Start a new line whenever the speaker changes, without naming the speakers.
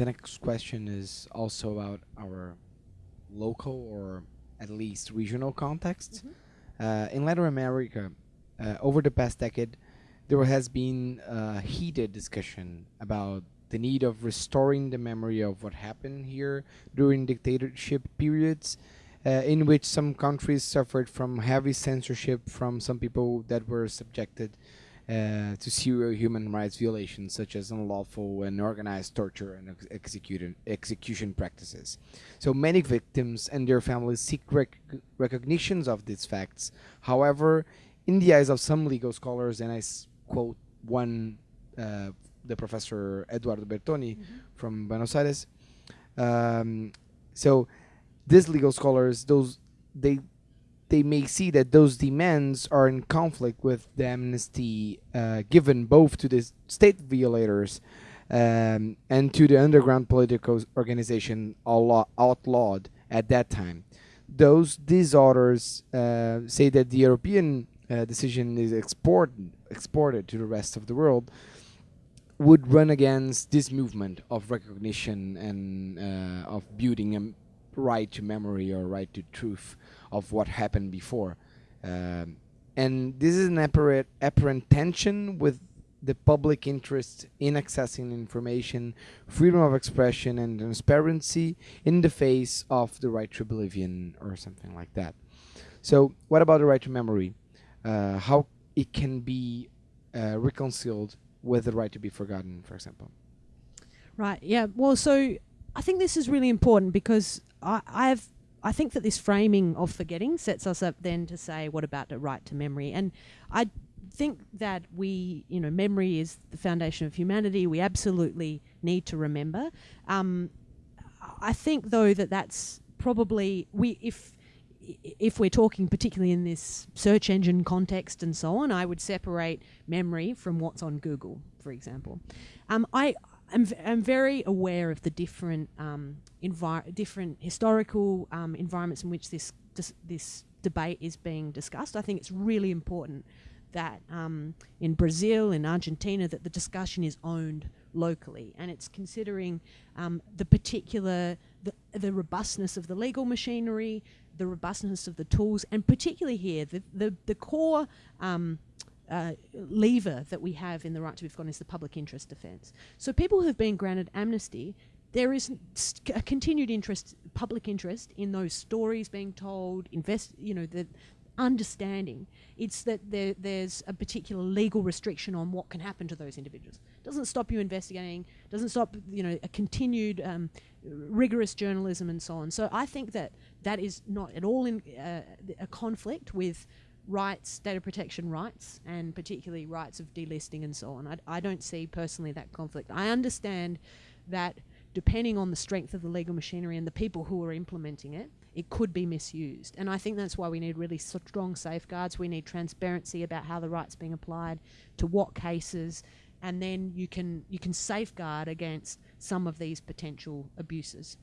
the next question is also about our local or at least regional context. Uh, in Latin America, uh, over the past decade, there has been a heated discussion about the need of restoring the memory of what happened here during dictatorship periods, uh, in which some countries suffered from heavy censorship from some people that were subjected uh, to serious human rights violations, such as unlawful and organized torture and ex- execution execution practices. So many victims and their families seek rec- recognitions of these facts. However, in the eyes of some legal scholars, and I s- quote one, uh, the professor Eduardo Bertoni from Buenos Aires. Um, so these legal scholars, those they they may see that those demands are in conflict with the amnesty uh, given both to the state violators um, and to the underground political organization outlaw- outlawed at that time. Those authors uh, say that the European uh, decision is exported exported to the rest of the world would run against this movement of recognition and uh, of building a right to memory or right to truth of what happened before. Um, and this is an apparent, apparent tension with the public interest in accessing information, freedom of expression, and transparency in the face of the right to oblivion or something like that. So, what about the right to memory? Uh, how it can be uh, reconciled with the right to be forgotten, for example?
Right. Yeah. Well, so I think this is really important because I, I've I think that this framing of forgetting sets us up then to say, what about the right to memory? And I think that we, you know, memory is the foundation of humanity. We absolutely need to remember. Um, I think though that that's probably we if if we're talking particularly in this search engine context and so on, I would separate memory from what's on Google, for example. Um, I v- am very aware of the different um, different historical um, environments in which this this debate is being discussed. I think it's really important that um, in Brazil, in Argentina, that the discussion is owned locally, and it's considering um, the particular the, the robustness of the legal machinery, the robustness of the tools, and particularly here the the, the core. Uh, lever that we have in the right to be forgotten is the public interest defence. So people who've been granted amnesty, there is a continued interest, public interest in those stories being told, invest, you know, the understanding. It's that there, there's a particular legal restriction on what can happen to those individuals. Doesn't stop you investigating. Doesn't stop, you know, a continued um, rigorous journalism and so on. So I think that that is not at all in uh, a conflict with rights, data protection rights, and particularly rights of delisting and so on. I, I don't see personally that conflict. I understand that depending on the strength of the legal machinery and the people who are implementing it, it could be misused. And I think that's why we need really strong safeguards. We need transparency about how the right's being applied, to what cases, and then you can you can safeguard against some of these potential abuses.